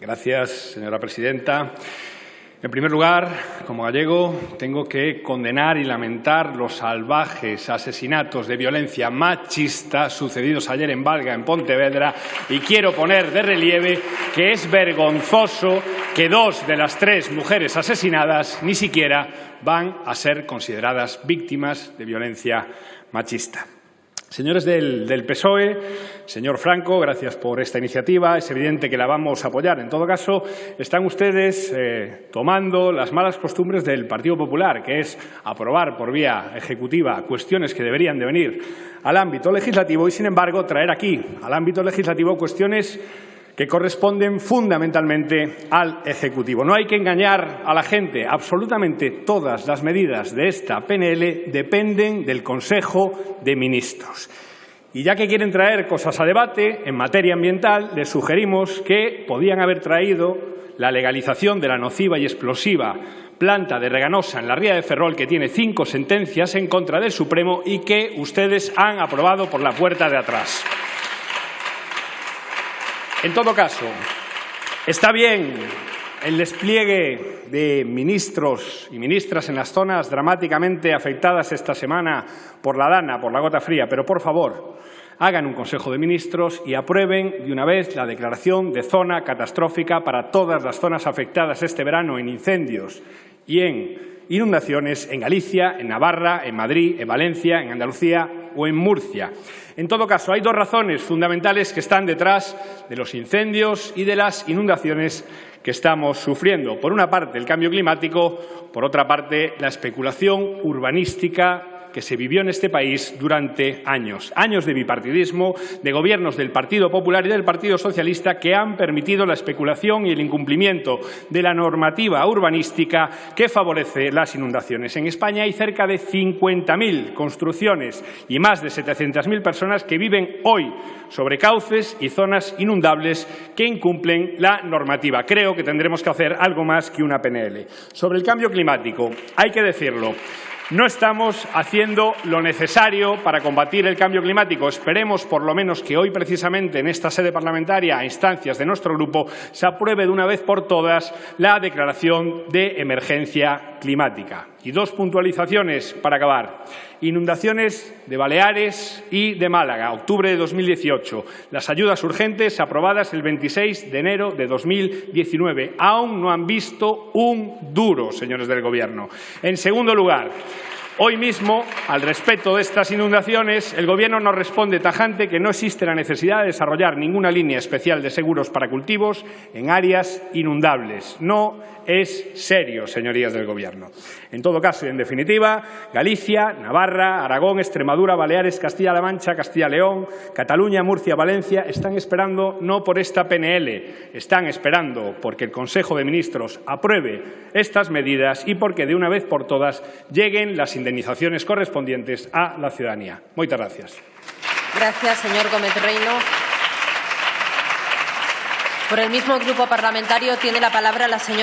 Gracias, señora presidenta. En primer lugar, como gallego, tengo que condenar y lamentar los salvajes asesinatos de violencia machista sucedidos ayer en Valga, en Pontevedra, y quiero poner de relieve que es vergonzoso que dos de las tres mujeres asesinadas ni siquiera van a ser consideradas víctimas de violencia machista. Señores del, PSOE, señor Franco, gracias por esta iniciativa. Es evidente que la vamos a apoyar. En todo caso, están ustedes eh, tomando las malas costumbres del Partido Popular, que es aprobar por vía ejecutiva cuestiones que deberían de venir al ámbito legislativo y, sin embargo, traer aquí al ámbito legislativo cuestiones que corresponden fundamentalmente al Ejecutivo. No hay que engañar a la gente. Absolutamente todas las medidas de esta PNL dependen del Consejo de Ministros. Y ya que quieren traer cosas a debate en materia ambiental, les sugerimos que podían haber traído la legalización de la nociva y explosiva planta de Reganosa en la ría de Ferrol, que tiene cinco sentencias en contra del Supremo y que ustedes han aprobado por la puerta de atrás. En todo caso, está bien el despliegue de ministros y ministras en las zonas dramáticamente afectadas esta semana por la dana, por la gota fría, pero por favor, hagan un Consejo de Ministros y aprueben de una vez la declaración de zona catastrófica para todas las zonas afectadas este verano en incendios y en inundaciones en Galicia, en Navarra, en Madrid, en Valencia, en Andalucía o en Murcia. En todo caso, hay dos razones fundamentales que están detrás de los incendios y de las inundaciones que estamos sufriendo. Por una parte, el cambio climático, por otra parte, la especulación urbanística que se vivió en este país durante años. Años de bipartidismo, de gobiernos del Partido Popular y del Partido Socialista que han permitido la especulación y el incumplimiento de la normativa urbanística que favorece las inundaciones. En España hay cerca de 50.000 construcciones y más de 700.000 personas que viven hoy sobre cauces y zonas inundables que incumplen la normativa. Creo que tendremos que hacer algo más que una PNL. Sobre el cambio climático, hay que decirlo, no estamos haciendo lo necesario para combatir el cambio climático. Esperemos, por lo menos, que hoy, precisamente, en esta sede parlamentaria, a instancias de nuestro grupo, se apruebe de una vez por todas la declaración de emergencia climática. Y dos puntualizaciones para acabar. Inundaciones de Baleares y de Málaga, octubre de 2018. Las ayudas urgentes aprobadas el 26 de enero de 2019. Aún no han visto un duro, señores del Gobierno. En segundo lugar, Hoy mismo, al respecto de estas inundaciones, el Gobierno nos responde tajante que no existe la necesidad de desarrollar ninguna línea especial de seguros para cultivos en áreas inundables. No es serio, señorías del Gobierno. En todo caso y en definitiva, Galicia, Navarra, Aragón, Extremadura, Baleares, Castilla-La Mancha, Castilla-León, Cataluña, Murcia, Valencia están esperando no por esta PNL, están esperando porque el Consejo de Ministros apruebe estas medidas y porque de una vez por todas lleguen las indemnizaciones correspondientes a la ciudadanía. Muchas gracias. Gracias, señor Gómez Reino. Por el mismo grupo parlamentario tiene la palabra la señora